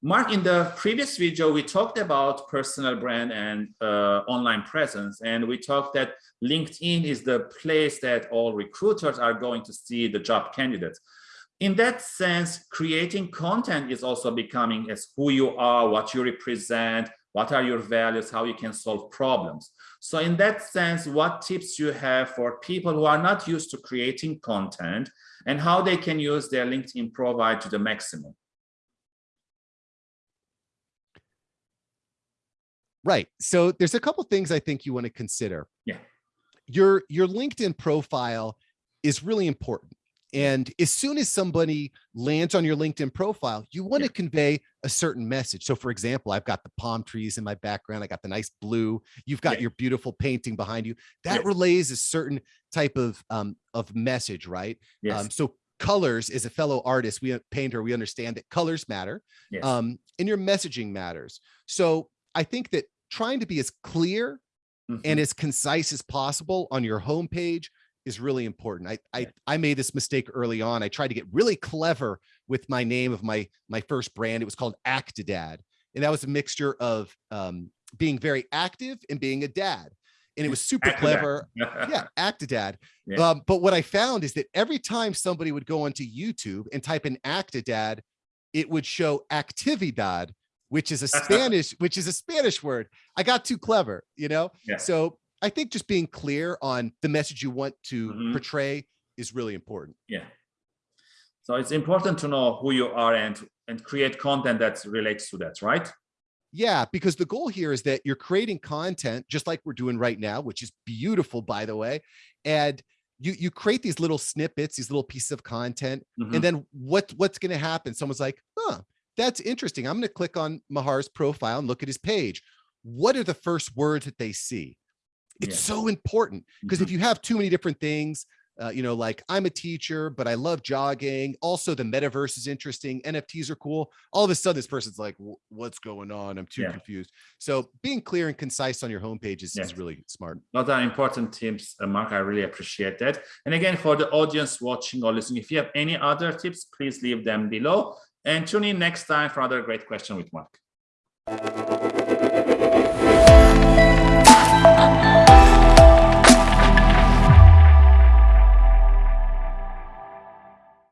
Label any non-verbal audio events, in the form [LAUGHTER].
Mark, in the previous video, we talked about personal brand and uh, online presence, and we talked that LinkedIn is the place that all recruiters are going to see the job candidates. In that sense, creating content is also becoming as who you are, what you represent, what are your values, how you can solve problems. So in that sense, what tips you have for people who are not used to creating content and how they can use their LinkedIn profile to the maximum? Right. So there's a couple things I think you want to consider. Yeah. Your your LinkedIn profile is really important. And as soon as somebody lands on your LinkedIn profile, you want yeah. to convey a certain message. So for example, I've got the palm trees in my background. I got the nice blue. You've got yeah. your beautiful painting behind you. That relays a certain type of um, of message, right? Yes. Um, so colors as a fellow artist, we painter, we understand that colors matter yes. um, and your messaging matters. So I think that trying to be as clear mm -hmm. and mm-hmm. as concise as possible on your homepage is really important. I, I, I made this mistake early on. I tried to get really clever with my name of my, my first brand. It was called Actidad. And that was a mixture of um, being very active and being a dad. And it was [LAUGHS] super clever. yeah, [LAUGHS] Actidad. Yeah. Um, but what I found is that every time somebody would go onto YouTube and type in Actidad, it would show Actividad, which is a [LAUGHS] Spanish, which is a Spanish word. I got too clever, you know? Yeah. So I think just being clear on the message you want to Mhm. portray is really important. Yeah. So it's important to know who you are and and create content that relates to that, right? Yeah, because the goal here is that you're creating content just like we're doing right now, which is beautiful, by the way. And you you create these little snippets, these little pieces of content, Mhm. and then what what's going to happen? Someone's like, huh, that's interesting. I'm going to click on Mahar's profile and look at his page. What are the first words that they see? It's Yeah. so important because if Mhm. you have too many different things, uh, you know, like I'm a teacher, but I love jogging. Also, the metaverse is interesting. NFTs are cool. All of a sudden, this person's like, what's going on? I'm too Yeah. confused. So being clear and concise on your homepage is, is really smart. Those are important tips, uh, Mark. I really appreciate that. And again, for the audience watching or listening, if you have any other tips, please leave them below and tune in next time for another great question with Mark.